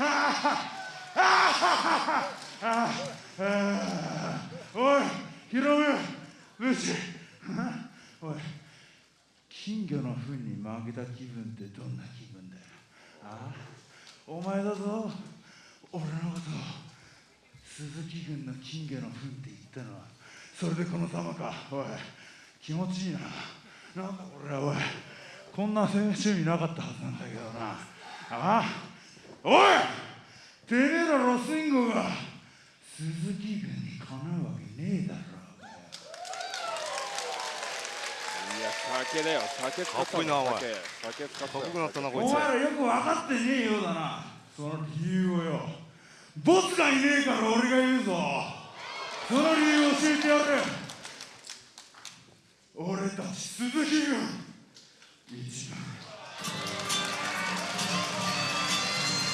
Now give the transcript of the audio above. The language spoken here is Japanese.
おいヒロム無視おい金魚の糞に負けた気分ってどんな気分だよ。ああお前だぞ。俺のこと鈴木軍の金魚の糞って言ったのは。それでこの玉か。おい気持ちいいな。なんだこれはおいこんな趣味なかったはずなんだけどな。ああおいてめえらロスインゴが鈴木軍にかなうわけねえだろいや酒だよ酒使ったかっこいいなおい。酒酒使ったかっこなったなこいつ。お前らよく分かってねえようだな。その理由をよ。ボスがいねえから俺が言うぞ。その理由を教えてやる。俺たち鈴木